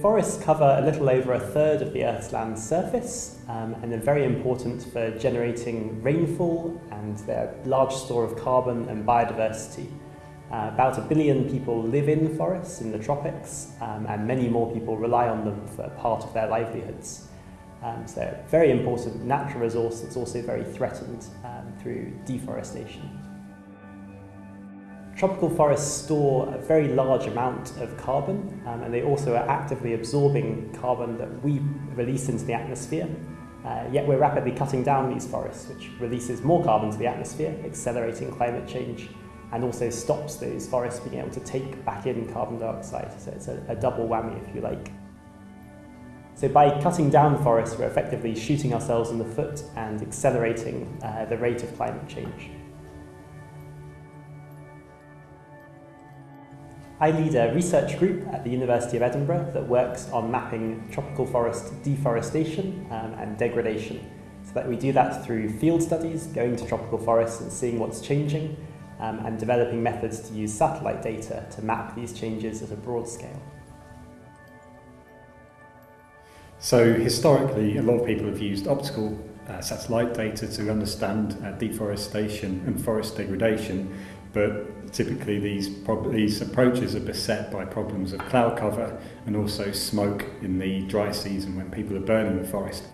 Forests cover a little over a third of the Earth's land surface um, and they're very important for generating rainfall and their large store of carbon and biodiversity. Uh, about a billion people live in forests in the tropics um, and many more people rely on them for part of their livelihoods. Um, so they're a very important natural resource that's also very threatened um, through deforestation. Tropical forests store a very large amount of carbon um, and they also are actively absorbing carbon that we release into the atmosphere. Uh, yet we're rapidly cutting down these forests, which releases more carbon to the atmosphere, accelerating climate change, and also stops those forests being able to take back in carbon dioxide. So it's a, a double whammy, if you like. So by cutting down forests, we're effectively shooting ourselves in the foot and accelerating uh, the rate of climate change. I lead a research group at the University of Edinburgh that works on mapping tropical forest deforestation um, and degradation. So that we do that through field studies, going to tropical forests and seeing what's changing, um, and developing methods to use satellite data to map these changes at a broad scale. So historically, a lot of people have used optical uh, satellite data to understand uh, deforestation and forest degradation, but typically these, these approaches are beset by problems of cloud cover and also smoke in the dry season when people are burning the forest.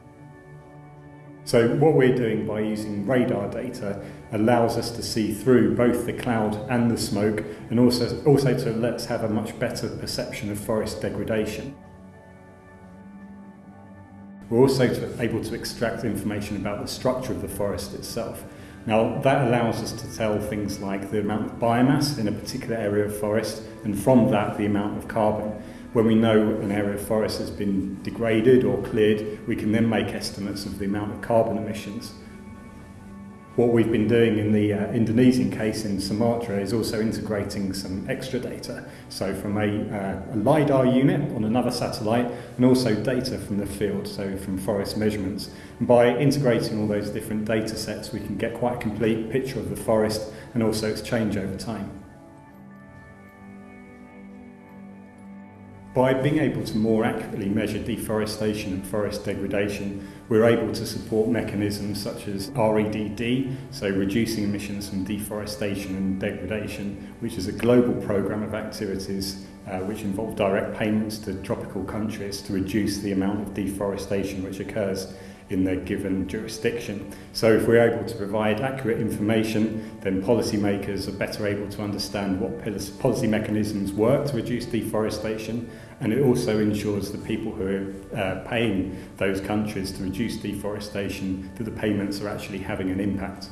So what we're doing by using radar data allows us to see through both the cloud and the smoke and also, also to let us have a much better perception of forest degradation. We're also able to extract information about the structure of the forest itself. Now that allows us to tell things like the amount of biomass in a particular area of forest and from that the amount of carbon. When we know an area of forest has been degraded or cleared, we can then make estimates of the amount of carbon emissions What we've been doing in the uh, Indonesian case in Sumatra is also integrating some extra data. So from a, uh, a LiDAR unit on another satellite and also data from the field, so from forest measurements. And by integrating all those different data sets, we can get quite a complete picture of the forest and also its change over time. By being able to more accurately measure deforestation and forest degradation, we're able to support mechanisms such as REDD, so reducing emissions from deforestation and degradation, which is a global program of activities uh, which involve direct payments to tropical countries to reduce the amount of deforestation which occurs in their given jurisdiction. So if we're able to provide accurate information, then policymakers are better able to understand what policy mechanisms work to reduce deforestation, and it also ensures the people who are uh, paying those countries to reduce deforestation that the payments are actually having an impact.